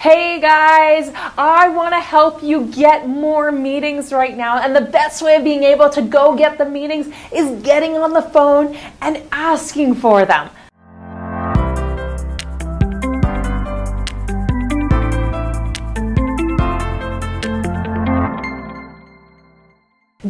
Hey guys, I want to help you get more meetings right now. And the best way of being able to go get the meetings is getting on the phone and asking for them.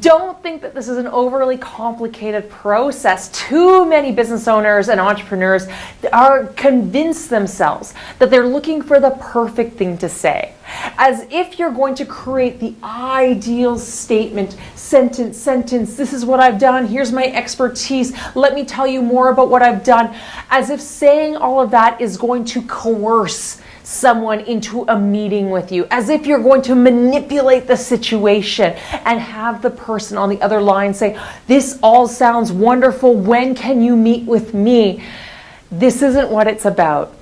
Don't think that this is an overly complicated process. Too many business owners and entrepreneurs are convinced themselves that they're looking for the perfect thing to say. As if you're going to create the ideal statement, sentence, sentence, this is what I've done, here's my expertise, let me tell you more about what I've done. As if saying all of that is going to coerce someone into a meeting with you, as if you're going to manipulate the situation and have the person on the other line say, This all sounds wonderful. When can you meet with me? This isn't what it's about.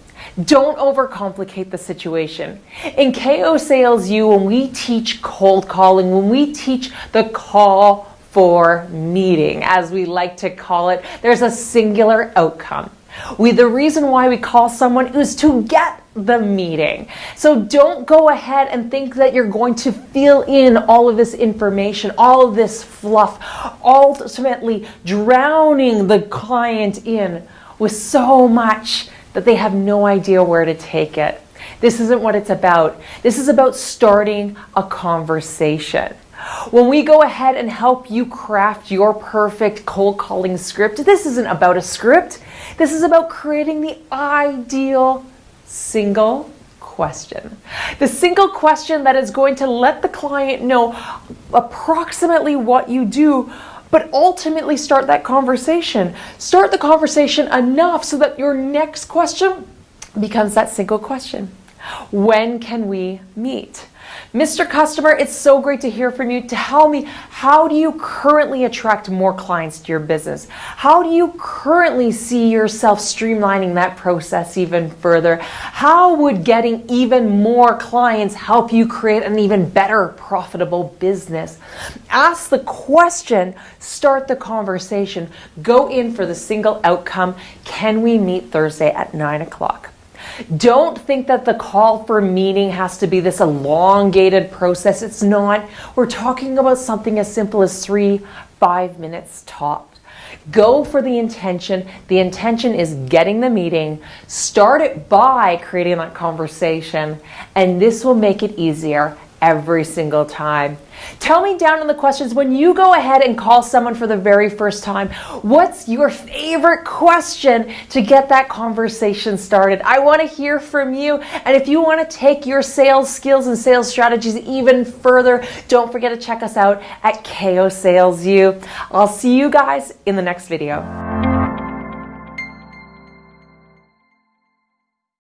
Don't overcomplicate the situation. In KO Sales U, when we teach cold calling, when we teach the call for meeting, as we like to call it, there's a singular outcome. We, the reason why we call someone is to get the meeting. So don't go ahead and think that you're going to fill in all of this information, all of this fluff, ultimately drowning the client in with so much that they have no idea where to take it. This isn't what it's about. This is about starting a conversation. When we go ahead and help you craft your perfect cold calling script, this isn't about a script. This is about creating the ideal single question. The single question that is going to let the client know approximately what you do, but ultimately start that conversation. Start the conversation enough so that your next question becomes that single question. When can we meet? Mr. Customer, it's so great to hear from you. Tell me, how do you currently attract more clients to your business? How do you currently see yourself streamlining that process even further? How would getting even more clients help you create an even better profitable business? Ask the question, start the conversation, go in for the single outcome. Can we meet Thursday at 9 o'clock? Don't think that the call for meeting has to be this elongated process. It's not. We're talking about something as simple as three, five minutes top. Go for the intention. The intention is getting the meeting. Start it by creating that conversation, and this will make it easier every single time. Tell me down in the questions when you go ahead and call someone for the very first time, what's your favorite question to get that conversation started? I want to hear from you. And if you want to take your sales skills and sales strategies even further, don't forget to check us out at KO Sales U. I'll see you guys in the next video.